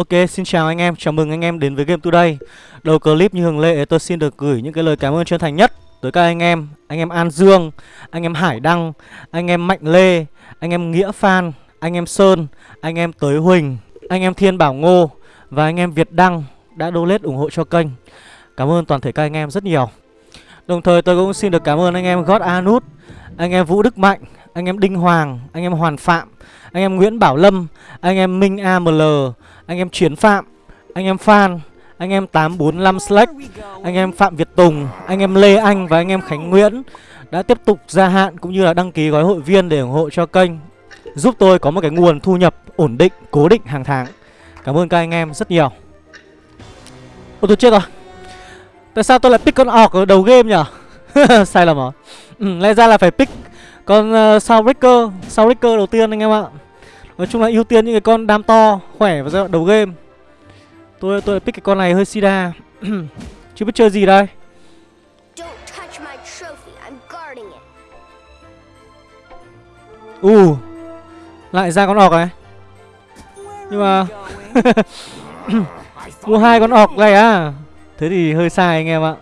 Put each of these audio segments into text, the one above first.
Ok, xin chào anh em, chào mừng anh em đến với Game Today Đầu clip như thường lệ tôi xin được gửi những cái lời cảm ơn chân thành nhất Tới các anh em, anh em An Dương, anh em Hải Đăng, anh em Mạnh Lê, anh em Nghĩa Phan, anh em Sơn, anh em Tới Huỳnh, anh em Thiên Bảo Ngô Và anh em Việt Đăng đã donate ủng hộ cho kênh Cảm ơn toàn thể các anh em rất nhiều Đồng thời tôi cũng xin được cảm ơn anh em God Anut, anh em Vũ Đức Mạnh, anh em Đinh Hoàng, anh em Hoàn Phạm, anh em Nguyễn Bảo Lâm, anh em Minh AML, anh em Chiến Phạm, anh em Phan, anh em 845 Slack, anh em Phạm Việt Tùng, anh em Lê Anh và anh em Khánh Nguyễn đã tiếp tục gia hạn cũng như là đăng ký gói hội viên để ủng hộ cho kênh giúp tôi có một cái nguồn thu nhập ổn định, cố định hàng tháng. Cảm ơn các anh em rất nhiều. Ôi tôi chết rồi. Tại sao tôi lại pick con orc ở đầu game nhỉ? Sai lầm à? Ừ, lẽ ra là phải pick con uh, Soundbreaker, Soundbreaker đầu tiên anh em ạ. Nói chung là ưu tiên những cái con đam to, khỏe vào giai đoạn đầu game. Tôi tôi pick cái con này hơi sida. Chưa biết chơi gì đây. U uh, Lại ra con ọc này. Nhưng mà Mua hai con ọc này à. Thế thì hơi sai anh em ạ.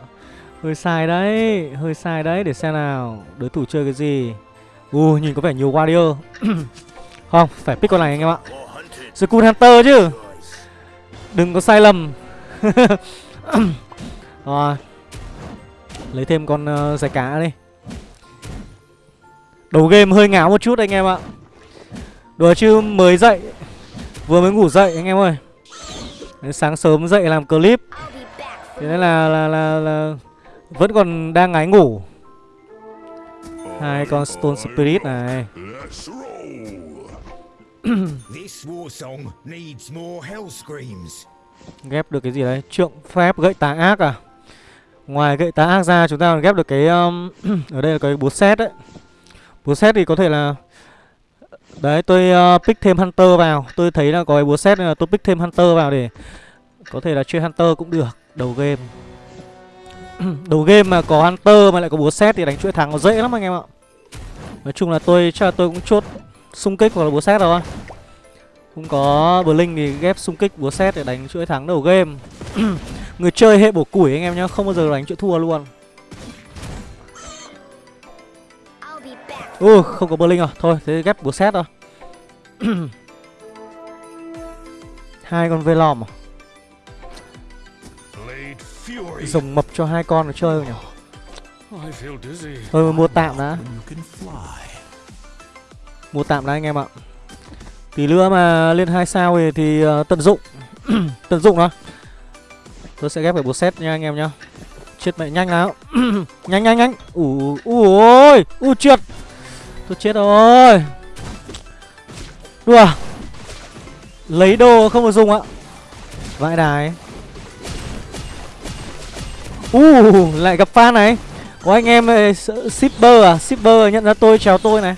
Hơi sai đấy Hơi sai đấy. Để xem nào Đối thủ chơi cái gì. U uh, nhìn có vẻ nhiều warrior Không phải pick con này anh em ạ. Skull Hunter chứ. Đừng có sai lầm. Rồi. Lấy thêm con ờ, uh, giải cá đi. Đầu game hơi ngáo một chút anh em ạ. Đùa chứ mới dậy. Vừa mới ngủ dậy anh em ơi. Đến Sáng sớm dậy làm clip. Thế nên là, là, là, là Vẫn còn đang ngái ngủ. Hai con Stone Spirit này. ghép được cái gì đấy? Trượng phép gậy tà ác à? Ngoài gậy tà ác ra chúng ta còn ghép được cái um, ở đây là cái búa xét đấy. Búa xét thì có thể là Đấy tôi uh, pick thêm Hunter vào Tôi thấy là có cái búa xét nên là tôi pick thêm Hunter vào để Có thể là chơi Hunter cũng được Đầu game Đầu game mà có Hunter mà lại có búa xét thì đánh chuỗi thắng nó dễ lắm anh em ạ Nói chung là tôi chắc là tôi cũng chốt xung kích hoặc là búa xét rồi Không có Blink thì ghép xung kích búa xét để đánh chuỗi thắng đầu game. Người chơi hệ bổ củi anh em nhá Không bao giờ đánh chuỗi thua luôn. Ui, không có Blink rồi Thôi, thế ghép búa xét thôi. Hai con Velom à? Rồng mập cho hai con nó chơi nhỉ? Thôi mua tạm đã Mua tạm đã anh em ạ. Tí nữa mà lên hai sao thì, thì uh, tận dụng. Tận dụng đó Tôi sẽ ghép cái bộ set nha anh em nhá. Chết mẹ nhanh nào. Nhanh nhanh nhanh. Ủ, ôi Ui trượt. Tôi chết rồi. Đùa. Lấy đồ không được dùng ạ. Vãi đài. U uh, lại gặp fan này. Có anh em ờ, shipper à? Shipper nhận ra tôi chào tôi này.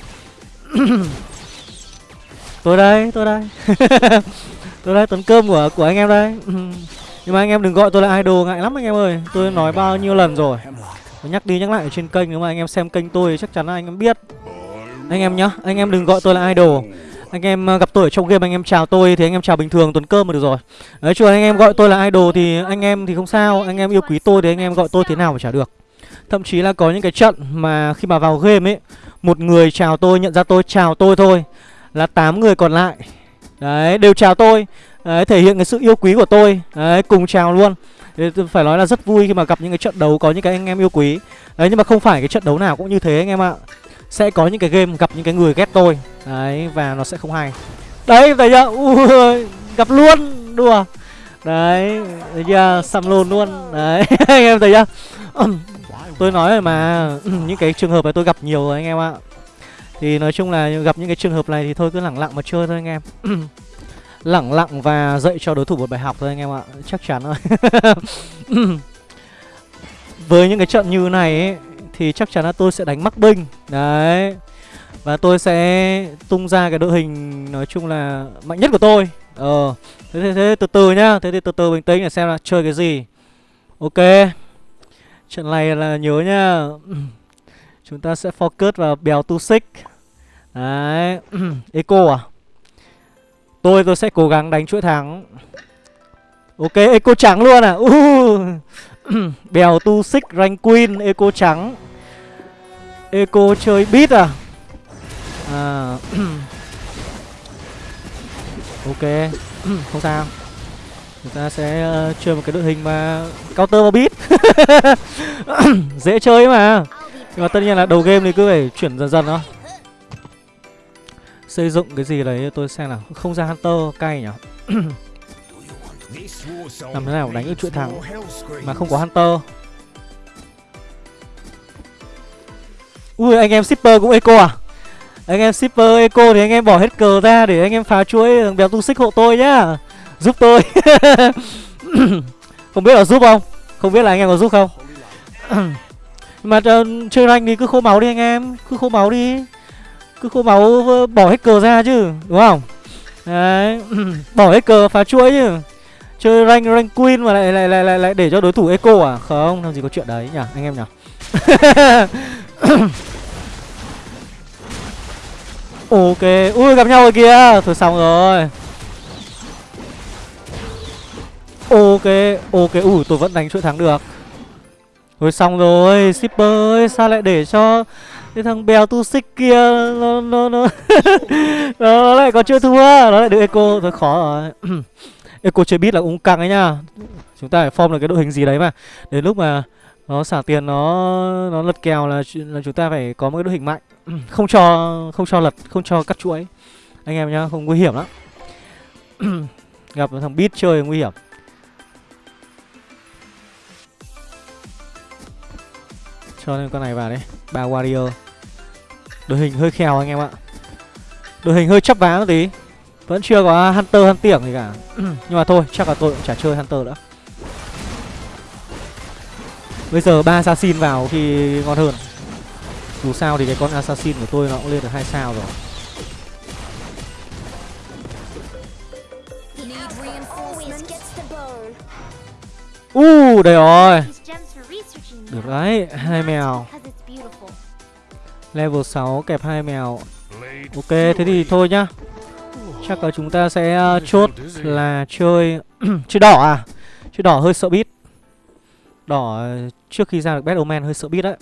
Tôi đây tôi đây Tôi đây tuấn cơm của của anh em đây Nhưng mà anh em đừng gọi tôi là idol ngại lắm anh em ơi Tôi nói bao nhiêu lần rồi Tôi nhắc đi nhắc lại ở trên kênh Nếu mà anh em xem kênh tôi chắc chắn là anh em biết Anh em nhá Anh em đừng gọi tôi là idol anh em gặp tôi ở trong game anh em chào tôi thì anh em chào bình thường tuần cơm mà được rồi Đấy chứ anh em gọi tôi là idol thì anh em thì không sao Anh em yêu quý tôi thì anh em gọi tôi thế nào mà chả được Thậm chí là có những cái trận mà khi mà vào game ấy một người chào tôi nhận ra tôi chào tôi thôi. Là 8 người còn lại. Đấy đều chào tôi. Đấy thể hiện cái sự yêu quý của tôi. Đấy cùng chào luôn. Đấy, phải nói là rất vui khi mà gặp những cái trận đấu có những cái anh em yêu quý. Đấy nhưng mà không phải cái trận đấu nào cũng như thế anh em ạ. Sẽ có những cái game gặp những cái người ghét tôi. Đấy và nó sẽ không hay. Đấy thấy chưa? Ui gặp luôn. Đùa. Đấy thấy chưa? Xăm lồn luôn. Đấy anh em thấy chưa? Tôi nói rồi mà. Những cái trường hợp này tôi gặp nhiều rồi anh em ạ. Thì nói chung là gặp những cái trường hợp này thì thôi cứ lẳng lặng mà chơi thôi anh em. Lẳng lặng và dạy cho đối thủ một bài học thôi anh em ạ. Chắc chắn rồi. Với những cái trận như này ấy, thì chắc chắn là tôi sẽ đánh mắc binh. Đấy. Và tôi sẽ tung ra cái đội hình nói chung là mạnh nhất của tôi. Ờ. Thế, thế, thế từ từ nhá. Thế thì từ từ bình tĩnh để xem là chơi cái gì. Ok trận này là nhớ nhá chúng ta sẽ focus vào bèo tu xích. Đấy eco à? Tôi tôi sẽ cố gắng đánh chuỗi thắng. Ok, eco trắng luôn à? Uh. Bèo tu xích rank queen Eco trắng. Eco chơi beat à? À Ok Không sao. Chúng ta sẽ ờ, chơi một cái đội hình mà Counter vào beat. Dễ chơi mà. Nhưng mà tất nhiên là đầu game thì cứ phải chuyển dần dần thôi. Xây dựng cái gì đấy tôi xem nào. Không ra Hunter cay nhỉ? Làm thế nào đánh được chuỗi thắng mà không có hunter? Ui, anh em shipper cũng eco à? Anh em shipper eco thì anh em bỏ hết cờ ra để anh em phá chuỗi béo tu xích hộ tôi nhá giúp tôi. Không biết là giúp không? Không biết là anh em có giúp không? Mà uh, chơi rank thì cứ khô máu đi anh em. Cứ khô máu đi. Cứ khô máu ờ, bỏ hết cờ ra chứ đúng không? Đấy. Bỏ hết cờ phá chuỗi chứ. Chơi rank rank queen mà lại lại lại lại, lại để cho đối thủ eco à? Không làm gì có chuyện đấy nhỉ anh em nhỉ? Ok ui gặp nhau rồi kìa. Thôi xong rồi. Ok ok. Ủi tôi vẫn đánh chuỗi thắng được. Rồi xong rồi, shipper ơi, sao lại để cho cái thằng bèo tu xích kia nó nó nó nó lại có chưa thua? Nó lại được eco. Thôi khó rồi. Eco chơi bit là cũng căng ấy nha. Chúng ta phải form được cái đội hình gì đấy mà. Đến lúc mà nó xả tiền nó nó lật kèo là là chúng ta phải có một cái đội hình mạnh. Không cho không cho lật, không cho cắt chuỗi. Anh em nhá, không nguy hiểm lắm. Gặp thằng bit chơi nguy hiểm. Cho nên con này vào đấy. Ba warrior đội hình hơi khèo anh em ạ. Đội hình hơi chắp vá một tí. Vẫn chưa có Hunter Hunter tiểng gì cả. Nhưng mà thôi chắc là tôi cũng chả chơi Hunter nữa. Bây giờ ba assassin vào thì ngon hơn. Dù sao thì cái con assassin của tôi nó cũng lên được hai sao rồi. U uh, đây rồi Được đấy, hai mèo. Level 6 kẹp hai mèo. Ok, thế thì thôi nhá. Chắc là chúng ta sẽ uh, chốt là chơi Chơi đỏ à? Chơi đỏ hơi sợ bít Đỏ trước khi ra được Battle Man hơi sợ bít đấy.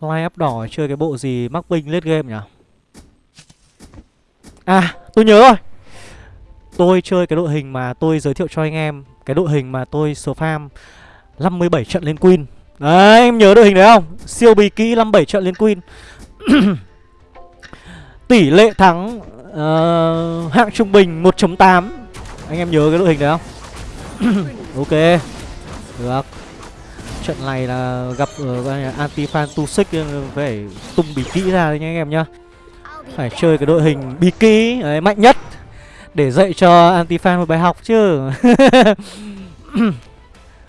Line up đỏ chơi cái bộ gì mắc binh late game nhỉ? À tôi nhớ rồi. Tôi chơi cái đội hình mà tôi giới thiệu cho anh em Cái đội hình mà tôi spam 57 trận lên Queen Đấy em nhớ đội hình đấy không? Siêu bì kỹ 57 trận lên Queen Tỷ lệ thắng uh, hạng trung bình 1.8 anh em nhớ cái đội hình đấy không? Ok. Được. Trận này là gặp uh, anti fan tu xích phải tung bí kỹ ra đấy nha anh em nhá. Phải chơi cái đội hình bí kỹ đấy, mạnh nhất để dạy cho anti fan một bài học chứ.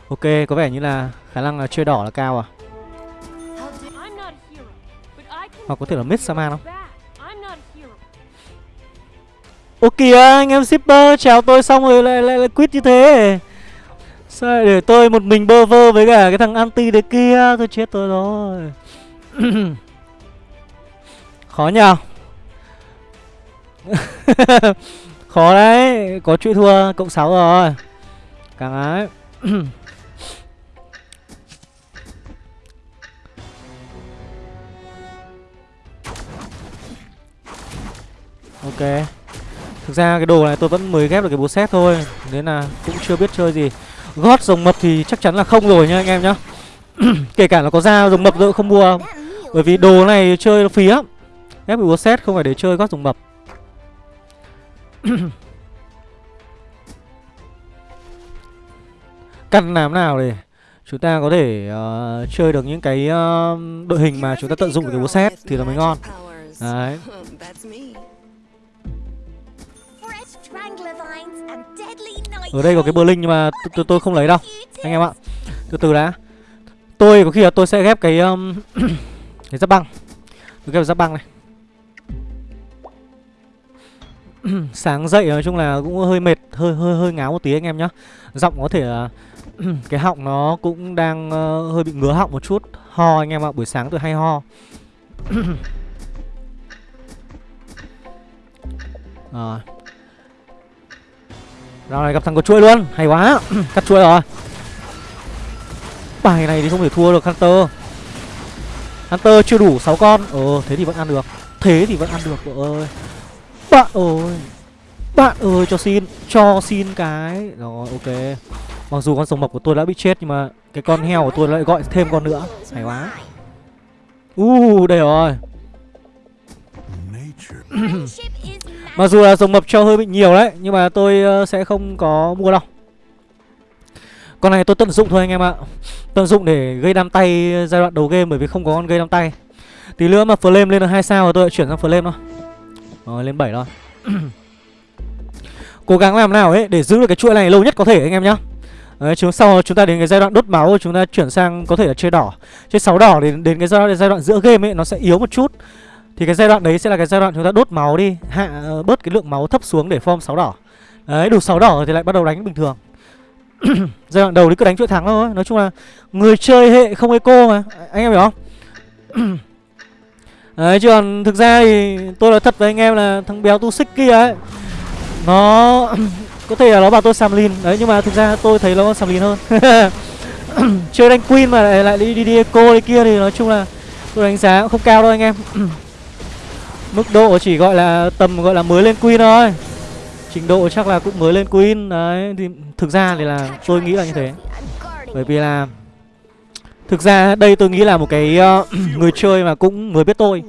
ok có vẻ như là khả năng là chơi đỏ là cao à? Hoặc có thể là mid saman không? Ô kìa anh em shipper chào tôi xong rồi lại lại, lại quit như thế. Sao lại để tôi một mình bơ vơ với cả cái thằng anti đấy kia? Tôi chết tôi rồi. Khó nhờ. Khó đấy Có chuỗi thua cộng 6 rồi. Càng ấy. Ok. Thực ra cái đồ này tôi vẫn mới ghép được cái búa xét thôi Nên là cũng chưa biết chơi gì. Gót rồng mập thì chắc chắn là không rồi nha anh em nhá. Kể cả là có ra rồng mập tôi cũng không mua. Bởi vì đồ này chơi nó phí lắm Ghép búa xét không phải để chơi gót rồng mập. Căn làm nào để chúng ta có thể uh, chơi được những cái uh, đội hình mà chúng ta tận dụng được cái búa xét thì là mới ngon. Đấy. Ở đây có cái Berlin nhưng mà tôi tôi không lấy đâu Anh em ạ. Từ từ đã. Tôi có khi là tôi sẽ ghép cái um, Cái giáp băng. Tôi ghép giáp băng này. Sáng dậy nói chung là cũng hơi mệt Hơi hơi hơi ngáo một tí anh em nhá. Giọng có thể là Cái họng nó cũng đang uh, hơi bị ngứa họng một chút. Ho anh em ạ Buổi sáng tôi hay ho. Rồi. Rao này gặp thằng có chuỗi luôn. Hay quá. Cắt chuỗi rồi. Bài này thì không thể thua được Hunter. Hunter chưa đủ 6 con. Ờ thế thì vẫn ăn được. Thế thì vẫn ăn được vợ ơi. Bạn ơi. Bạn ơi cho xin Cho xin cái. Rồi ok. Mặc dù con rồng mộc của tôi đã bị chết Nhưng mà cái con heo của tôi lại gọi thêm con nữa. Hay quá. Uh đây rồi Mặc dù là dòng mập cho hơi bị nhiều đấy Nhưng mà tôi ờ, sẽ không có mua đâu. Con này tôi tận dụng thôi anh em ạ. Tận dụng để gây đam tay giai đoạn đầu game Bởi vì không có con gây đam tay. Tí nữa mà flame lên được 2 sao rồi tôi lại chuyển sang flame thôi. Rồi lên 7 thôi. Cố gắng làm nào ấy để giữ được cái chuỗi này lâu nhất có thể anh em nhá. Đấy, chúng sau chúng ta đến cái giai đoạn đốt máu chúng ta chuyển sang có thể là chơi đỏ. Chơi sáu đỏ đến đến cái giai đoạn, giai đoạn giữa game ấy nó sẽ yếu một chút thì cái giai đoạn đấy sẽ là cái giai đoạn chúng ta đốt máu đi hạ ờ, bớt cái lượng máu thấp xuống để form sáu đỏ. Đấy đủ sáu đỏ thì lại bắt đầu đánh bình thường. Giai đoạn đầu thì cứ đánh chuỗi thắng thôi. Nói chung là người chơi hệ không eco mà. Anh em hiểu không? Đấy chứ còn thực ra thì tôi nói thật với anh em là thằng béo tu xích kia ấy nó có thể là nó bảo tôi sàm lìn. Đấy nhưng mà thực ra tôi thấy nó sàm lìn hơn. Chơi đánh queen mà lại, lại đi đi, đi eco đi kia thì nói chung là tôi đánh giá cũng không cao đâu anh em mức độ chỉ gọi là tầm gọi là mới lên queen thôi. Trình độ chắc là cũng mới lên queen đấy thì thực ra thì là tôi nghĩ là như thế. Bởi vì là thực ra đây tôi nghĩ là một cái uh, người chơi mà cũng mới biết tôi.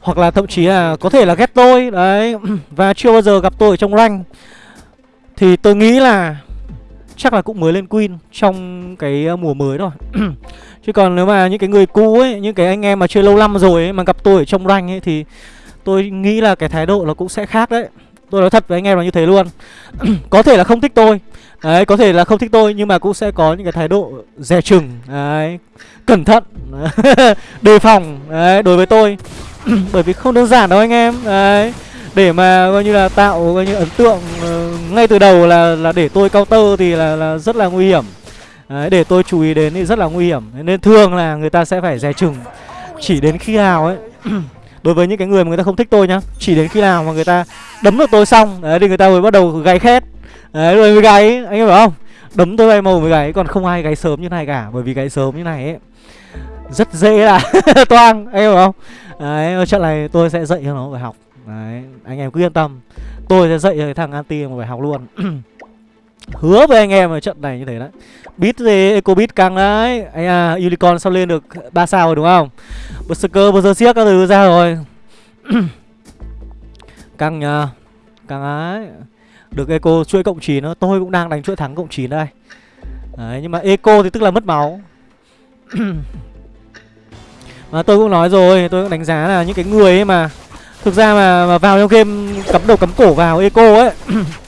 Hoặc là thậm chí là có thể là ghét tôi đấy và chưa bao giờ gặp tôi ở trong rank. Thì tôi nghĩ là chắc là cũng mới lên Queen trong cái ờ, mùa mới rồi Chứ còn nếu mà những cái người cũ ấy, những cái anh em mà chơi lâu năm rồi ấy, mà gặp tôi ở trong rank ấy thì tôi nghĩ là cái thái độ nó cũng sẽ khác đấy. Tôi nói thật với anh em là như thế luôn. Có thể là không thích tôi. Đấy, có thể là không thích tôi nhưng mà cũng sẽ có những cái thái độ dè chừng. Đấy, cẩn thận. Đề phòng. Đấy, đối với tôi. Bởi vì không đơn giản đâu anh em. Đấy để mà coi như là tạo coi như ấn tượng uh, ngay từ đầu là là để tôi cao tơ thì là là rất là nguy hiểm. Đấy, để tôi chú ý đến thì rất là nguy hiểm. Nên thường là người ta sẽ phải dè chừng. Chỉ đến khi nào ấy. đối với những cái người mà người ta không thích tôi nhá chỉ đến khi nào mà người ta đấm được tôi xong đấy thì người ta mới bắt đầu gáy khét. Đấy rồi mới gáy anh em hiểu không? Đấm tôi bay màu mới gáy còn không ai gáy sớm như này cả bởi vì gáy sớm như này ấy rất dễ là toang anh em hiểu không? Đấy trận này tôi sẽ dạy cho nó phải học. Đấy, anh em cứ yên tâm. Tôi sẽ dạy cho cái thằng anti một bài học luôn. Hứa với anh em ở trận này như thế đấy. Bit gì, Eco Bit căng đấy. Anh à, Unicorn sao lên được 3 sao rồi đúng không? Berserker, Berserker các thứ ra rồi. Căng nhờ. Căng ấy Được Eco chuỗi cộng 9 nữa. Tôi cũng đang đánh chuỗi thắng cộng 9 đây. Đấy, nhưng mà Eco thì tức là mất máu. Mà tôi cũng nói rồi Tôi cũng đánh giá là những cái người ấy mà Thực ra mà, mà vào trong game cắm đầu cắm cổ vào eco ấy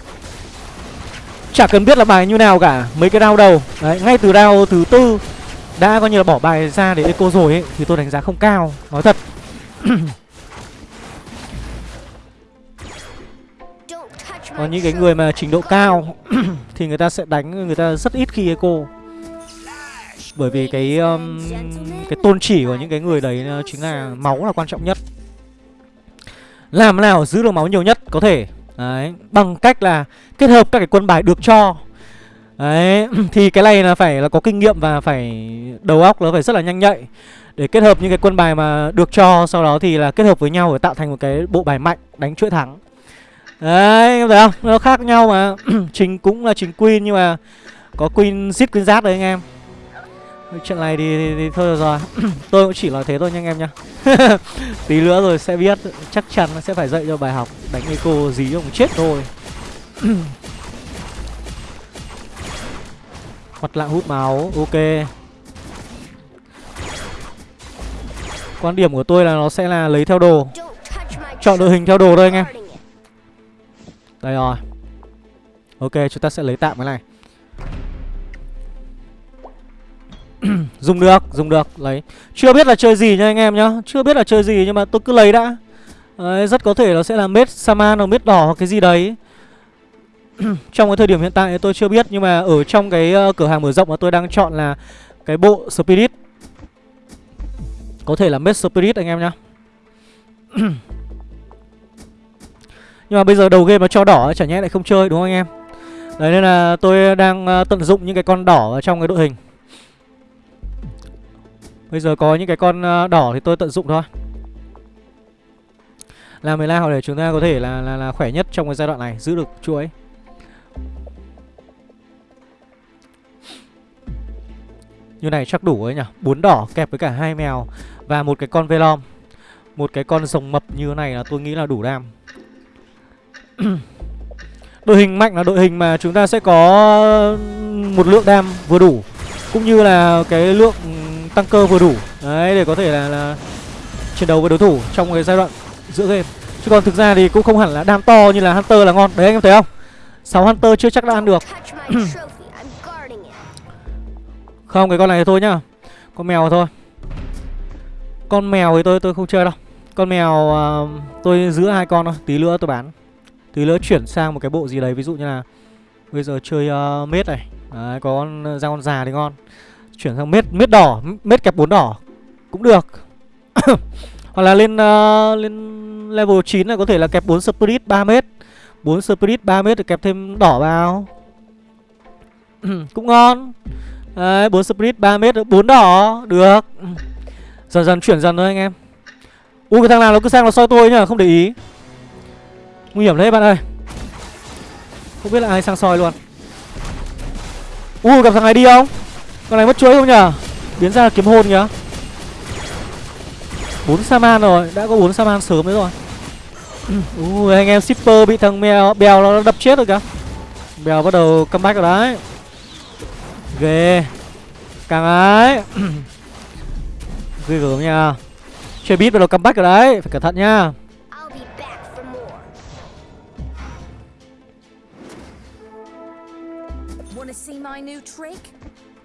Chả cần biết là bài như nào cả. Mấy cái round đầu. Đấy, ngay từ round thứ tư Đã coi như là bỏ bài ra để eco rồi ấy Thì tôi đánh giá không cao Nói thật. Còn những cái người mà trình độ cao Thì người ta sẽ đánh Người ta rất ít khi eco Bởi vì cái um, Cái tôn chỉ của những cái người đấy Chính là máu là quan trọng nhất. Làm nào giữ được máu nhiều nhất có thể Đấy, bằng cách là kết hợp các cái quân bài được cho. Đấy, thì cái này là phải là có kinh nghiệm và phải đầu óc nó phải rất là nhanh nhạy. Để kết hợp những cái quân bài mà được cho Sau đó thì là kết hợp với nhau để tạo thành một cái bộ bài mạnh đánh chuỗi thắng. Đấy, em thấy không? Nó khác nhau mà. Trình cũng là trình Queen nhưng mà Có Queen giết Queen giáp đấy anh em. Chuyện này thì, thì, thì thôi rồi. Tôi cũng chỉ nói thế thôi nha anh em nhá. Tí nữa rồi sẽ biết Chắc chắn sẽ phải dạy cho bài học Đánh eco dí ông chết thôi. Mặt lạng hút máu Ok. Quan điểm của tôi là nó sẽ là lấy theo đồ. Chọn đội hình theo đồ thôi anh em. Đây rồi. Ok chúng ta sẽ lấy tạm cái này. dùng được, dùng được, lấy. Chưa biết là chơi gì nha anh em nhá. Chưa biết là chơi gì nhưng mà tôi cứ lấy đã. Đấy, Rất có thể nó sẽ là mết Saman hoặc mết đỏ hoặc cái gì đấy. Trong cái thời điểm hiện tại tôi chưa biết Nhưng mà ở trong cái uh, cửa hàng mở rộng mà tôi đang chọn là Cái bộ Spirit. Có thể là mết Spirit anh em nhá. Nhưng mà bây giờ đầu game mà cho đỏ chả nhẽ lại không chơi đúng không anh em? Đấy nên là tôi đang uh, tận dụng những cái con đỏ ở trong cái đội hình. Bây giờ có những cái con uh, đỏ thì tôi tận dụng thôi. Làm 15 họ để chúng ta có thể là, là, là khỏe nhất trong cái giai đoạn này Giữ được chuỗi. Như này chắc đủ ấy nhỉ? Bốn đỏ kẹp với cả hai mèo Và một cái con velom. Một cái con rồng mập như thế này là tôi nghĩ là đủ đam. Đội hình mạnh là đội hình mà chúng ta sẽ có một lượng đam vừa đủ. Cũng như là cái lượng tăng cơ vừa đủ. Đấy để có thể là, là chiến đấu với đối thủ trong cái giai đoạn giữa game. Chứ còn thực ra thì cũng không hẳn là đam to như là Hunter là ngon. Đấy anh em thấy không? 6 Hunter chưa chắc đã ăn được. Không cái con này thôi nhá. Con mèo thôi. Con mèo thì tôi tôi không chơi đâu. Con mèo uh, tôi giữ hai con thôi. Tí nữa tôi bán. Tí nữa chuyển sang một cái bộ gì đấy. Ví dụ như là Bây giờ chơi uh, mết này. Đấy có con, ra con già thì ngon. Chuyển sang mết mết đỏ Mết kẹp bốn đỏ Cũng được. Hoặc là lên uh, lên level 9 này có thể là kẹp 4 spirit 3 mét 4 spirit 3 mét để kẹp thêm đỏ vào. Cũng ngon. Đấy 4 spirit 3 mét 4 đỏ Được. Dần dần chuyển dần thôi anh em. Ui cái thằng nào nó cứ sang nó soi tôi nhá Không để ý. Nguy hiểm đấy bạn ơi. Không biết là ai sang soi luôn. Ui gặp thằng này đi không? Con này mất chuối không nhở Biến ra kiếm hôn kìa 4 Saman rồi, Đã có bốn Saman sớm đấy rồi. Ừ, ui, anh em shipper bị thằng mèo, bèo nó đập chết rồi kìa. Bèo bắt đầu comeback rồi đấy. Ghê. Càng ấy. Ghê gớm nha. Chơi beat bắt đầu comeback rồi đấy, Phải cẩn thận nha.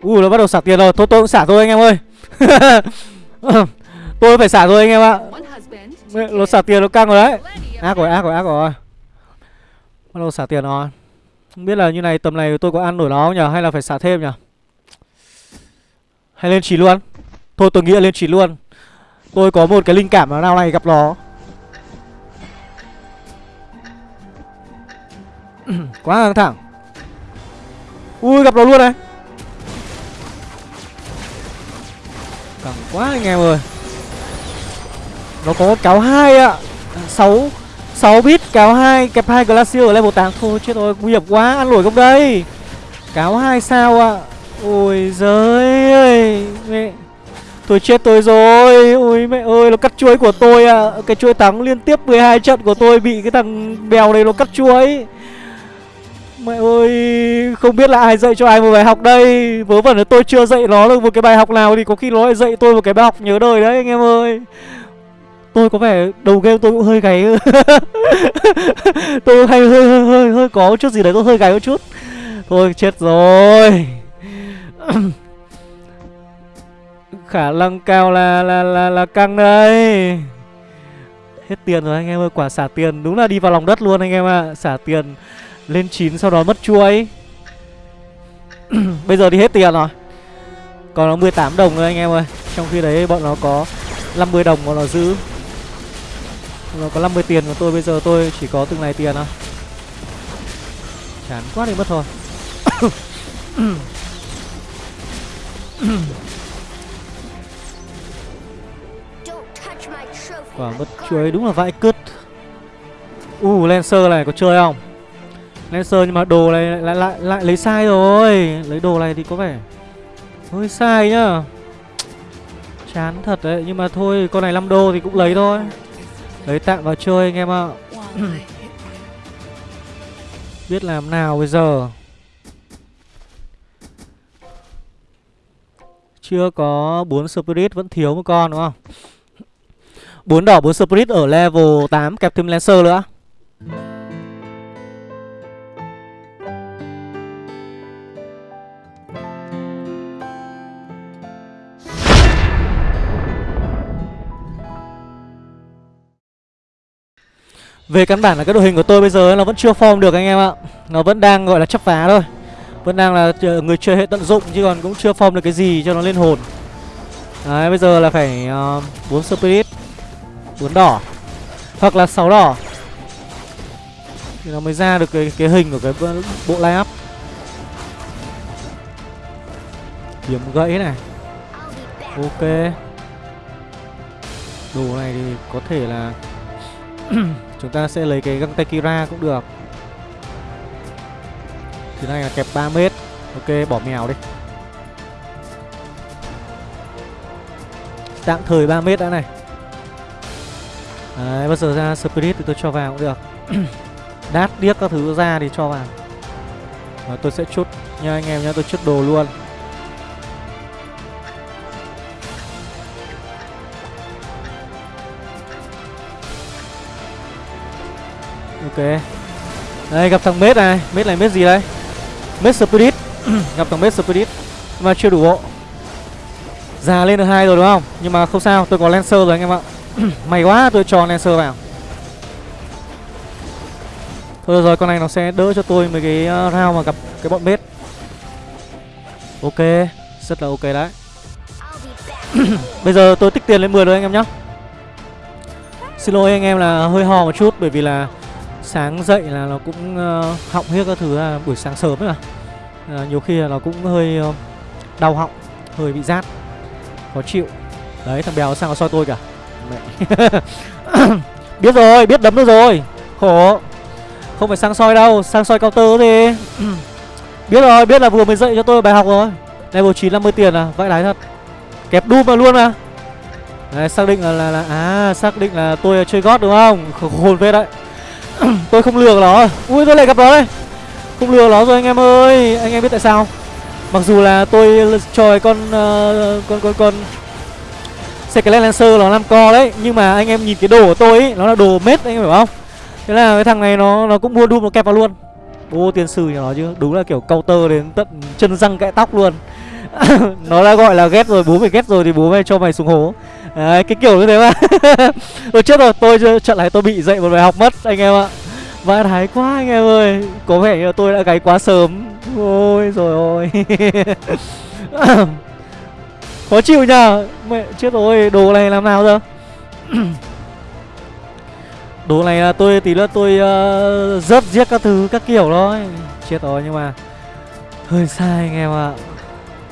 Ui, nó bắt đầu xả tiền rồi. Thôi, tôi cũng xả thôi anh em ơi. Tôi phải xả thôi anh em ạ. Nó xả tiền nó căng rồi đấy. Ác rồi ác rồi ác rồi. Bắt đầu xả tiền rồi. Không biết là như này, tầm này tôi có ăn nổi nó không nhỉ Hay là phải xả thêm nhỉ Hay lên chỉ luôn? Thôi, tôi nghĩ là lên chỉ luôn. Tôi có một cái linh cảm là nào này gặp nó. Quá căng thẳng. Ui, gặp nó luôn này. Căng quá anh em ơi. Nó có cáo hai ạ. Sáu sáu bit cáo hai, kẹp hai glacier ở level 8 thôi, chết rồi, nguy hiểm quá, ăn nổi gốc đây. Cáo hai sao ạ. Ôi giời ơi, mẹ. Tôi chết tôi rồi. Ôi mẹ ơi, nó cắt chuối của tôi ạ. À. cái chuối thắng liên tiếp 12 trận của tôi bị cái thằng bèo này nó cắt chuối. Mẹ ơi, không biết là ai dạy cho ai một bài học đây. Vớ vẩn là tôi chưa dạy nó được một cái bài học nào Thì có khi nó lại dạy tôi một cái bài học nhớ đời đấy anh em ơi. Tôi có vẻ đầu game tôi cũng hơi gáy Tôi hay hơi, hơi hơi hơi có chút gì đấy tôi hơi gáy một chút. Thôi chết rồi. Khả năng cao là là là là căng đây Hết tiền rồi anh em ơi Quả xả tiền. Đúng là đi vào lòng đất luôn anh em ạ. À. Xả tiền lên 9 sau đó mất chuối. Bây giờ thì hết tiền rồi. Còn nó 18 đồng thôi anh em ơi. Trong khi đấy bọn nó có 50 đồng bọn nó giữ. Nó có 50 tiền của tôi bây giờ tôi chỉ có từng này tiền thôi. Chán quá đi mất thôi. Quả mất chuối đúng là vãi cứt. U uh, Lancer này có chơi không Lancer nhưng mà đồ này lại, lại lại lại lấy sai rồi. Lấy đồ này thì có vẻ Hơi sai nhá. Chán thật đấy Nhưng mà thôi con này 5 đô thì cũng lấy thôi. Lấy tạm vào chơi anh em ạ. Biết làm nào bây giờ? Chưa có 4 Spirit vẫn thiếu một con đúng không? 4 đỏ 4 Spirit ở level 8 kẹp thêm Lancer nữa. Về căn bản là cái đội hình của tôi bây giờ nó vẫn chưa form được anh em ạ. Nó vẫn đang gọi là chấp phá thôi. Vẫn đang là ờ, người chơi hệ tận dụng chứ còn cũng chưa form được cái gì cho nó lên hồn. Đấy bây giờ là phải ờ, uh, 4 spirit 4 đỏ Hoặc là 6 đỏ. Thì nó mới ra được cái, cái hình của cái bộ line up Kiếm gãy này. Ok. Đồ này thì có thể là Chúng ta sẽ lấy cái găng tay Kira cũng được. Thứ này là kẹp 3 mét. Ok bỏ mèo đi. Tạm thời 3 mét đã này. Đấy bây giờ ra Spirit thì tôi cho vào cũng được. Đát điếc các thứ ra thì cho vào. Và tôi sẽ chút, nha anh em nhá tôi chút đồ luôn. Ok. Đây, gặp thằng Mết này. Mết này Mết gì đây? Mết Spirit. Gặp thằng Mết Spirit. Mà chưa đủ bộ Già lên được hai rồi đúng không? Nhưng mà không sao, tôi có Lancer rồi anh em ạ. May quá tôi cho Lancer vào. Thôi rồi, con này nó sẽ đỡ cho tôi mấy cái ờ, round mà gặp cái bọn Mết. Ok, Rất là ok đấy. Bây giờ tôi tích tiền lên 10 rồi anh em nhé. Xin lỗi anh em là hơi ho một chút Bởi vì là sáng dậy là nó cũng uh, họng hết các thứ là buổi sáng sớm ấy mà. À, Nhiều khi là nó cũng hơi uh, đau họng Hơi bị rát Khó chịu. Đấy thằng Bèo sao nó soi tôi cả? Mẹ. Biết rồi, biết đấm được rồi. Khổ. Không phải sang soi đâu, sang soi tơ thì Biết rồi, biết là vừa mới dạy cho tôi bài học rồi. Level 9 50 tiền à, vãi đái thật. Kẹp đu mà luôn mà. Đấy, xác định là, là, là À, xác định là tôi chơi gót đúng không? Hồn phết đấy. Tôi không lừa nó. Ui, tôi lại gặp nó đây. Không lừa nó rồi anh em ơi. Anh em biết tại sao Mặc dù là tôi trời con uh, con con con Secret Lancer nó làm co đấy Nhưng mà anh em nhìn cái đồ của tôi ấy Nó là đồ mết anh em hiểu không? Thế là cái thằng này nó nó cũng mua Doom nó kẹp vào luôn. Ô tiền sử nhà nó chứ. Đúng là kiểu counter đến tận chân răng cãi tóc luôn. Nó đã gọi là ghét rồi Bố mày ghét rồi thì bố mày cho mày xuống hố. Đấy cái kiểu như thế mà. Rồi chết rồi tôi trận này tôi bị dậy một bài học mất anh em ạ. Vãi thái quá anh em ơi. Có vẻ như tôi đã gáy quá sớm. Ôi rồi ôi. Khó chịu nhờ. Mẹ chết rồi. Đồ này làm nào giờ? Đồ này là tôi tí nữa tôi uh, rớt giết các thứ các kiểu thôi. Chết rồi nhưng mà Hơi sai anh em ạ. à.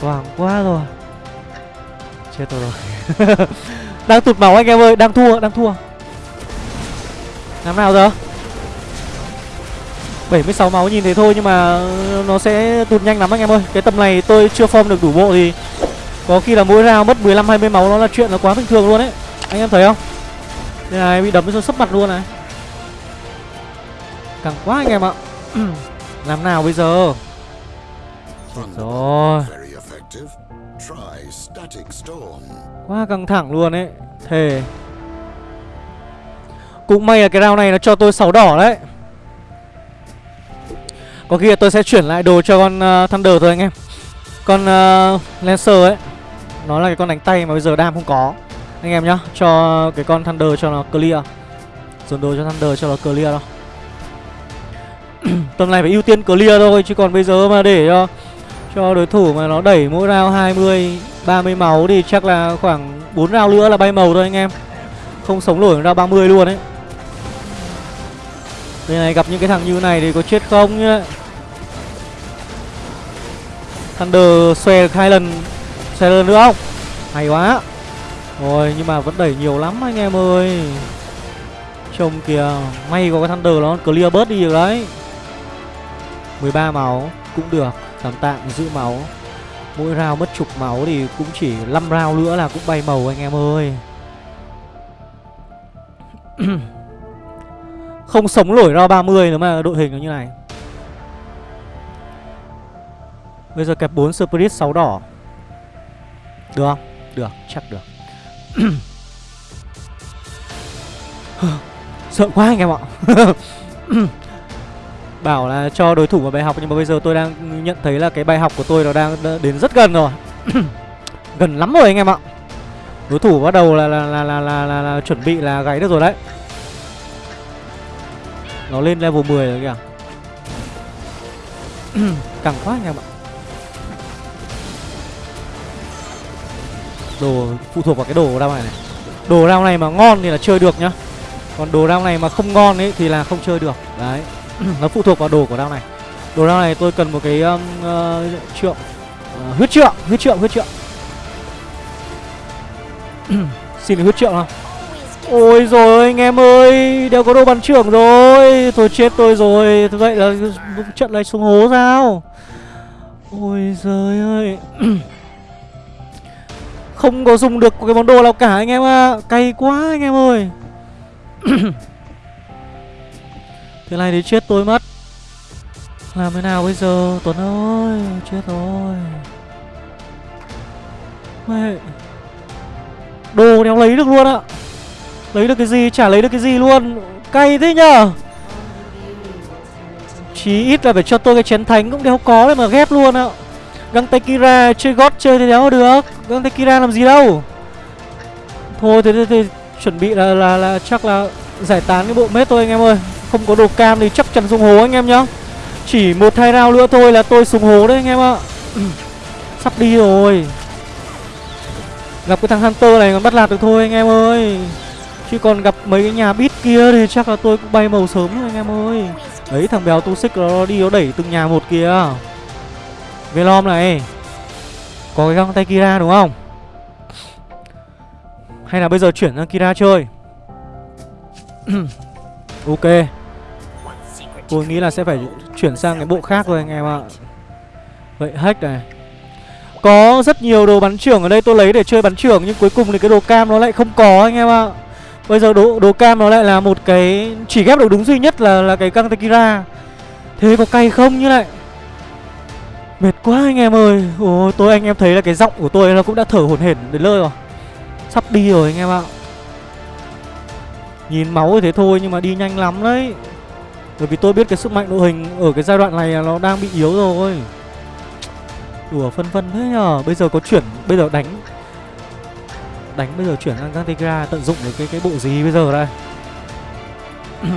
Hoảng quá rồi. Chết rồi. Đang tụt máu anh em ơi, Đang thua đang thua. Làm nào giờ? 76 máu nhìn thế thôi nhưng mà nó sẽ tụt nhanh lắm anh em ơi. Cái tầm này tôi chưa form được đủ bộ thì Có khi là mỗi round mất 15-20 máu nó là chuyện là quá bình thường luôn đấy Anh em thấy không? Đây này, bị đấm cho sấp mặt luôn này. Càng quá anh em ạ. Làm nào bây giờ? Chết rồi. Quá căng thẳng luôn ấy. Thề. Cũng may là cái round này nó cho tôi 6 đỏ đấy. Có khi là tôi sẽ chuyển lại đồ cho con uh, Thunder thôi anh em. Con uh, Lancer ấy. Nó là cái con đánh tay mà bây giờ đam không có. Anh em nhá Cho cái con Thunder cho nó clear. Dồn đồ cho Thunder cho nó clear đâu Tầm này phải ưu tiên clear thôi Chứ còn bây giờ mà để cho Cho đối thủ mà nó đẩy mỗi round 20 30 máu thì chắc là khoảng 4 round nữa là bay màu thôi anh em. Không sống nổi ra 30 luôn đấy Đây này gặp những cái thằng như này thì có chết không nhá. Thunder xòe được hai lần Xòe lần nữa không? Hay quá. Rồi, nhưng mà vẫn đẩy nhiều lắm anh em ơi. Trông kìa, May có cái Thunder nó clear bớt đi được đấy. 13 máu cũng được, Tạm tạm giữ máu. Mỗi round mất chục máu thì cũng chỉ 5 round nữa là cũng bay màu anh em ơi. Không sống nổi round 30 nữa mà đội hình nó như này. Bây giờ kẹp 4 Spirit 6 đỏ. Được không? Được, chắc được. Sợ quá anh em ạ. Bảo là cho đối thủ một bài học Nhưng mà bây giờ tôi đang nhận thấy là cái bài học của tôi nó đang đến rất gần rồi. Gần lắm rồi anh em ạ. Đối thủ bắt đầu là là, là, là, là, là, là chuẩn bị là gáy được rồi đấy. Nó lên level 10 rồi kìa. Càng quá anh em ạ. Đồ phụ thuộc vào cái đồ round này này. Đồ round này mà ngon thì là chơi được nhá. Còn đồ round này mà không ngon ấy thì là không chơi được. Đấy. nó phụ thuộc vào đồ của đao này. Đồ đao này tôi cần một cái um, uh, trượng. Uh, huyết trượng huyết trượng huyết trượng. Xin được huyết trượng không ôi rồi anh em ơi đều có đồ bắn trưởng rồi. Thôi chết tôi rồi. Vậy là trận này xuống hố sao? Ôi giời ơi. Không có dùng được cái món đồ nào cả anh em ạ. À. cay quá anh em ơi thế này thì chết tôi mất. Làm thế nào bây giờ? Tuấn ơi Chết rồi. Mẹ. Đồ đéo lấy được luôn ạ. Lấy được cái gì? Chả lấy được cái gì luôn. Cay thế nhở? Chí ít là phải cho tôi cái chén thánh cũng đéo có để mà ghép luôn ạ. Găng tay Kira chơi gót chơi thì đéo được? Găng tay Kira làm gì đâu? Thôi thế, thì, thì, thì chuẩn bị là, là là chắc là giải tán cái bộ mết thôi anh em ơi. Không có đồ cam thì chắc chắn xuống hố anh em nhá. Chỉ một hai round nữa thôi là tôi xuống hố đấy anh em ạ. Ừ, sắp đi rồi. Gặp cái thằng Hunter này còn bắt lạt được thôi anh em ơi. Chứ còn gặp mấy cái nhà bít kia thì chắc là tôi cũng bay màu sớm rồi anh em ơi. Đấy, thằng béo tu xích nó đi nó đẩy từng nhà một kìa. Velom này. Có cái găng tay Kira đúng không? Hay là bây giờ chuyển sang Kira chơi? Ok. Tôi nghĩ là sẽ phải chuyển sang cái bộ khác rồi anh em ạ. Vậy hack này. Có rất nhiều đồ bắn trưởng ở đây tôi lấy để chơi bắn trưởng Nhưng cuối cùng thì cái đồ cam nó lại không có anh em ạ. Bây giờ đồ, đồ cam nó lại là một cái Chỉ ghép được đúng duy nhất là là cái căng Tekira Thế có cay không như lại? Mệt quá anh em ơi. Ồ, tôi anh em thấy là cái giọng của tôi nó cũng đã thở hổn hển đến nơi rồi. Sắp đi rồi anh em ạ. Nhìn máu thế thôi nhưng mà đi nhanh lắm đấy bởi vì tôi biết cái sức mạnh đội hình ở cái giai đoạn này nó đang bị yếu rồi. Đùa phân vân thế nhờ. Bây giờ có chuyển, Bây giờ đánh. Đánh bây giờ chuyển sang Gantegra Tận dụng được cái cái bộ gì bây giờ đây?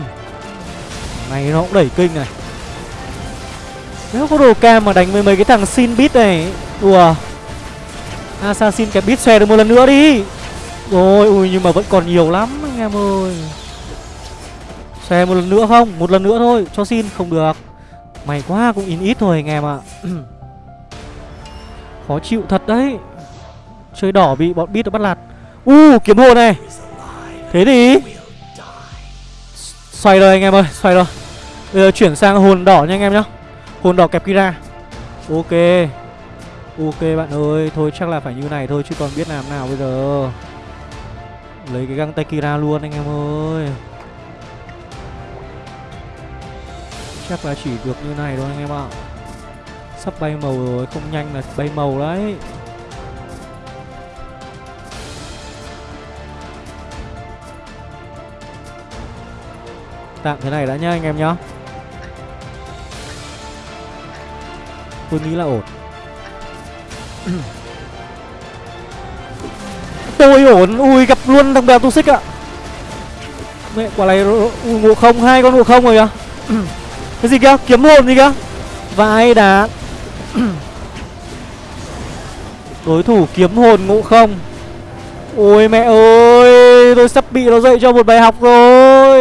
Này, nó cũng đẩy kinh này. Nếu có đồ cam mà đánh với mấy cái thằng xin bit này, Đùa. À, Assassin cái bit xòe được một lần nữa đi? Rồi, ui, nhưng mà vẫn còn nhiều lắm, anh em ơi. Xe một lần nữa không? Một lần nữa thôi, cho xin không được. Mày quá cũng in ít thôi anh em ạ. Khó chịu thật đấy. Chơi đỏ bị bọn bit nó bắt lạt. U uh, kiếm hồn này. Thế thì xoay rồi anh em ơi, xoay rồi. Bây giờ chuyển sang hồn đỏ nha anh em nhá. Hồn đỏ kẹp Kira. Ok. Ok bạn ơi, thôi chắc là phải như này thôi chứ còn biết làm nào bây giờ. Lấy cái găng tay Kira luôn anh em ơi. Chắc là chỉ được như này thôi anh em ạ. Sắp bay màu rồi Không nhanh là bay màu đấy. Tạm thế này đã nhá anh em nhá. Tôi nghĩ là ổn. Tôi ổn. Ui gặp luôn thằng bèo tu xích ạ. Mẹ quả này Ui ngộ không? Hai con ngộ không rồi à cái gì kia? Kiếm hồn gì kia? Vai đá. Đối thủ kiếm hồn ngộ không. Ôi mẹ ơi, Tôi sắp bị nó dậy cho một bài học rồi.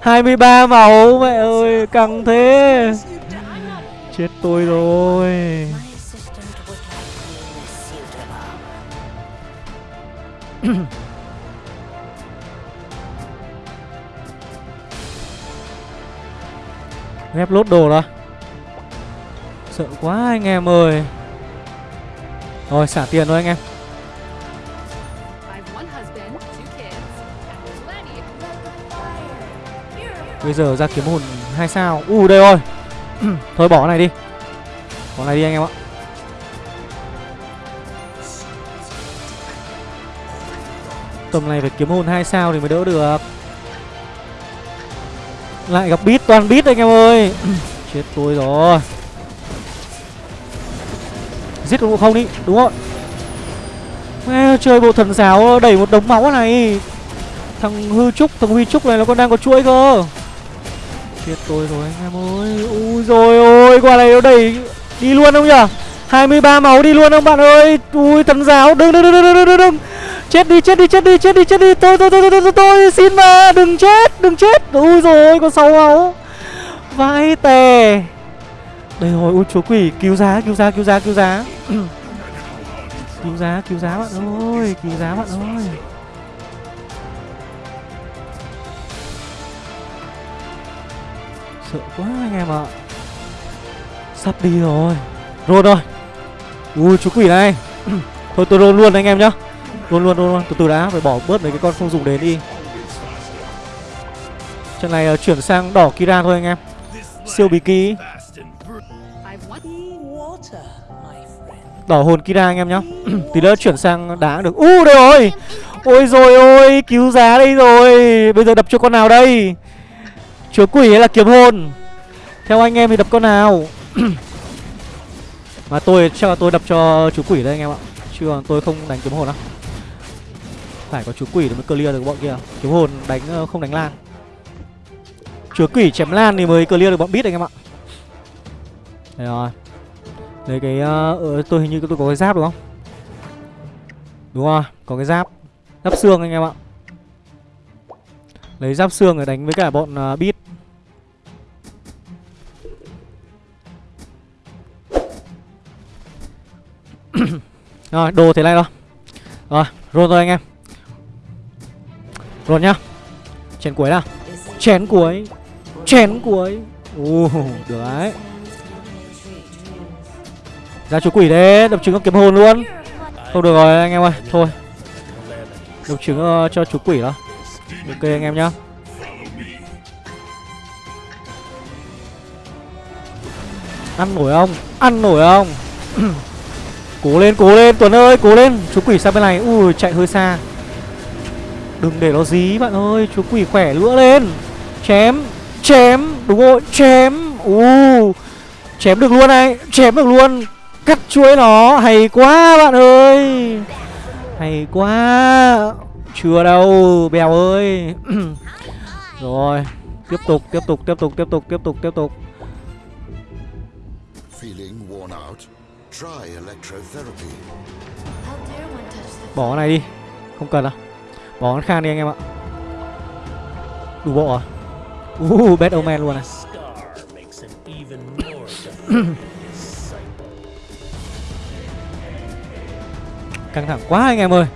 23 máu, Mẹ ơi, căng thế. Chết tôi rồi. Ghép lốt đồ đó. Sợ quá anh em ơi. Rồi xả tiền thôi anh em. Bây giờ ra kiếm hồn hai sao. U uh, đây rồi. Thôi bỏ cái này đi. Bỏ này đi anh em ạ. Tầm này phải kiếm hồn hai sao thì mới đỡ được lại gặp bít toàn bít anh em ơi. Chết tôi rồi. Giết con ngộ không đi Đúng rồi Mẹ, Chơi bộ thần giáo đẩy một đống máu này. Thằng hư trúc Thằng huy trúc này nó còn đang có chuỗi cơ. Chết tôi rồi anh em ơi. Ui rồi ôi Quả này nó đẩy Đi luôn không nhở 23 máu đi luôn không bạn ơi? Ui thần giáo đừng đừng đừng đừng đừng, đừng. Chết đi, chết đi, chết đi, chết đi, chết đi. Tôi, tôi, tôi, tôi, tôi, tôi, xin mà Đừng chết, đừng chết. Ui rồi có sáu máu. Vãi tè. Đây rồi ui chúa quỷ cứu giá cứu giá cứu giá cứu giá. Cứu giá cứu giá bạn ơi cứu giá bạn ơi. Sợ quá anh em ạ. Sắp đi rồi. Rôn rồi. Ui chú quỷ này. Thôi tôi rôn luôn anh em nhá luôn luôn luôn từ từ đã phải bỏ bớt mấy cái con không dùng đến đi. Trận này uh, chuyển sang đỏ kira thôi anh em. Siêu bí kí đỏ hồn kira anh em nhá. Tí nữa chuyển sang đá được. U uh, đây rồi. Ôi rồi ôi cứu giá đây rồi. Bây giờ đập cho con nào đây? Chúa quỷ hay là kiếm hồn? Theo anh em thì đập con nào? Mà tôi chắc là tôi đập cho chú quỷ đây anh em ạ. Chứ tôi không đánh kiếm hồn đâu phải có chú quỷ để mới clear được bọn kia. Kiếm hồn đánh ờ, không đánh lan. Chúa quỷ chém lan thì mới clear được bọn bít anh em ạ. Đấy rồi. Lấy cái uh, tôi hình như tôi có cái giáp đúng không? Đúng rồi có cái giáp. Giáp xương anh em ạ. Lấy giáp xương để đánh với cả bọn uh, bít rồi đồ thế này rồi rồi roll rồi anh em rồi nhá. Chén cuối nào. Chén cuối. Chén cuối. Ồ được đấy. Ra chú quỷ đấy đập trứng kiếm hồn luôn. Không được rồi anh em ơi thôi. Đập trứng uh, cho chú quỷ đó. Ok anh em nhá. Ăn nổi không? Ăn nổi không? Cố lên, cố lên Tuấn ơi, cố lên. Chú quỷ sang bên này, ui chạy hơi xa. Đừng để nó dí bạn ơi. Chú quỷ khỏe lửa lên. Chém, chém, đúng rồi, chém. U Chém được luôn này, chém được luôn. Cắt chuỗi nó, hay quá bạn ơi. Hay quá. Chưa đâu, bèo ơi. Rồi Tiếp tục, tiếp tục, tiếp tục, tiếp tục, tiếp tục, tiếp tục. Bỏ cái này đi. Không cần đâu Bỏ con khan đi anh em ạ. Đủ bộ à? Uh, bad omen luôn này Căng thẳng quá anh em ơi.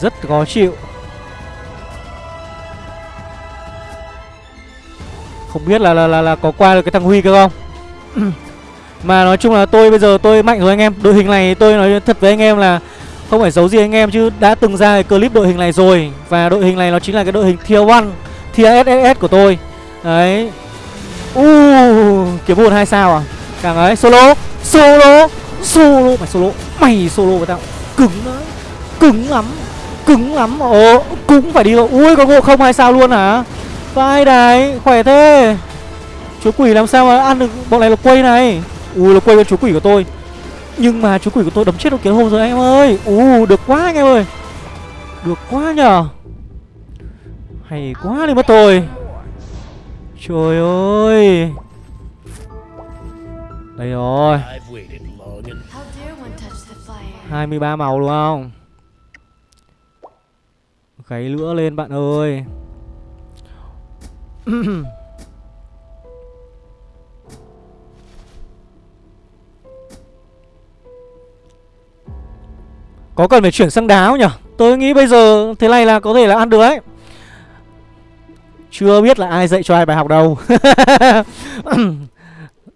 Rất khó chịu. Không biết là là là, là có qua được cái thằng Huy cơ không? Mà nói chung là tôi bây giờ tôi mạnh rồi anh em. Đội hình này tôi nói thật với anh em là Không phải giấu gì anh em chứ đã từng ra cái clip đội hình này rồi. Và đội hình này nó chính là cái đội hình tier 1 Tier SSS của tôi. Đấy. Uh, kiếm buồn hai sao à? Càng ấy solo Solo Solo. Mày solo Mày solo với tao. Cứng đấy Cứng lắm Cứng lắm. Ồ Cũng phải đi rồi Ui có ngộ không hai sao luôn hả Vai đấy, khỏe thế. Chú quỷ làm sao mà ăn được bọn này là quay này? Ui là quay con chú quỷ của tôi. Nhưng mà chú quỷ của tôi đấm chết được kiến hồn rồi anh em ơi. Ui được quá anh em ơi. Được quá nhở, Hay quá đi mất tôi. Trời ơi. Đây rồi. 23 màu đúng không? Gáy lửa lên bạn ơi. Có cần phải chuyển sang đáo nhỉ? Tôi nghĩ bây giờ thế này là có thể là ăn được đấy. Chưa biết là ai dạy cho ai bài học đâu.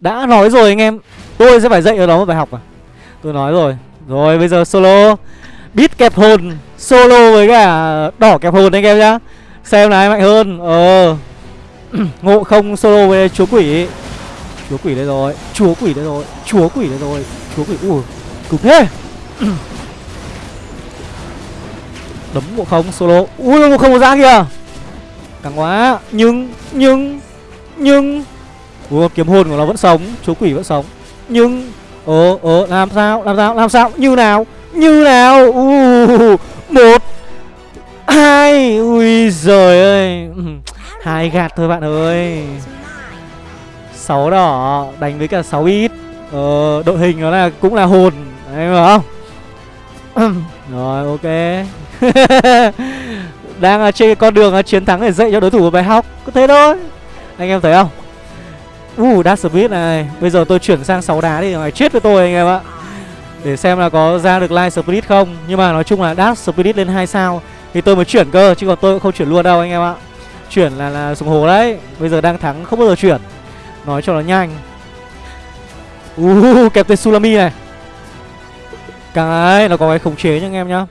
Đã nói rồi anh em, Tôi sẽ phải dạy ở đó một bài học à? Tôi nói rồi. Rồi, bây giờ solo. Bít kẹp hồn, Solo với cả đỏ kẹp hồn anh em nhá. Xem là ai mạnh hơn. Ờ. Ngộ không solo với chúa quỷ. Chúa quỷ đây rồi, Chúa quỷ đây rồi, Chúa quỷ đây rồi, Chúa quỷ, Ui Cứng thế. Đấm ngộ không solo. Ui, ngộ không có ra kìa. Càng quá, Nhưng Nhưng Nhưng. Ui, kiếm hồn của nó vẫn sống, Chúa quỷ vẫn sống. Nhưng Ờ ờ làm sao làm sao làm sao? Như nào Như nào? Ui Một, Hai, Ui, giời ơi. hai gạt thôi bạn ơi. Sáu đỏ đánh với cả 6 ít. Ờ, đội hình nó là cũng là hồn. Em hiểu không? Rồi ok. Đang à, trên con đường à, chiến thắng để dạy cho đối thủ một bài học. Có thế thôi. Anh em thấy không? Uh, Dark smith này. Bây giờ tôi chuyển sang 6 đá đi. Phải chết với tôi anh em ạ. Để xem là có ra được live Spirit không. Nhưng mà nói chung là dash Spirit lên 2 sao Thì tôi mới chuyển cơ Chứ còn tôi cũng không chuyển luôn đâu anh em ạ. Chuyển là là sùng hồ đấy. Bây giờ đang thắng không bao giờ chuyển. Nói cho nó nhanh. Uh, kẹp tên Sulami này Cái nó có cái khống chế nha anh em nhá.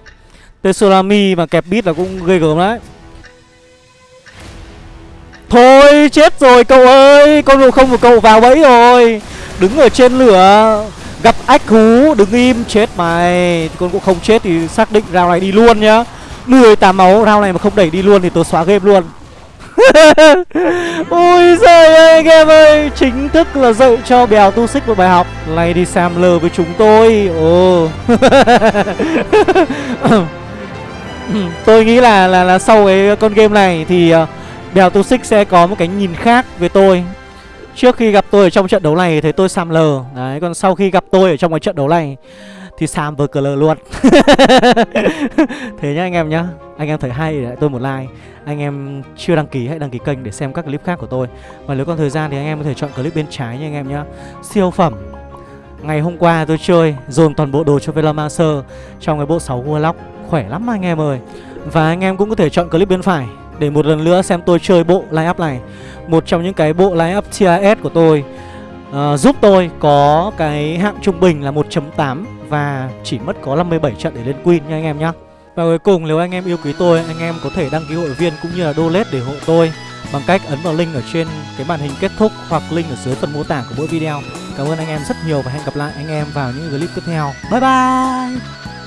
Tên Sulami mà kẹp bit là cũng ghê gớm đấy. Thôi chết rồi cậu ơi. Con đồ không của cậu vào bẫy rồi. Đứng ở trên lửa Gặp ách hú Đứng im chết mày. Con cũng không chết thì xác định rao này đi luôn nhá. 18 máu rao này mà không đẩy đi luôn Thì tôi xóa game luôn. Ôi giời ơi anh em ơi. Chính thức là dạy cho bèo tu xích một bài học. Lady Samler với chúng tôi. Ồ. Tôi nghĩ là là là sau cái con game này thì ờ, Bèo tu xích sẽ có một cái nhìn khác về tôi. Trước khi gặp tôi ở trong trận đấu này thấy tôi Sam lờ, Đấy, còn sau khi gặp tôi ở trong cái trận đấu này thì Sam với cờ luôn. Thế nhá anh em nhá. Anh em thấy hay thì tôi một like. Anh em chưa đăng ký hãy đăng ký kênh để xem các clip khác của tôi. Và nếu còn thời gian thì anh em có thể chọn clip bên trái nha anh em nhá. Siêu phẩm. Ngày hôm qua tôi chơi dồn toàn bộ đồ cho velomancer Trong cái bộ 6 Warlock. Khỏe lắm anh em ơi. Và anh em cũng có thể chọn clip bên phải để một lần nữa xem tôi chơi bộ line up này. Một trong những cái bộ line up TIS của tôi. Uh, Giúp tôi có cái hạng trung bình là 1.8 và chỉ mất có 57 trận để lên Queen nha anh em nhá. Và cuối cùng, nếu anh em yêu quý tôi, Anh em có thể đăng ký hội viên cũng như là donate để hộ tôi Bằng cách ấn vào link ở trên cái màn hình kết thúc Hoặc link ở dưới phần mô tả của mỗi video. Cảm ơn anh em rất nhiều và hẹn gặp lại anh em vào những clip tiếp theo. Bye bye!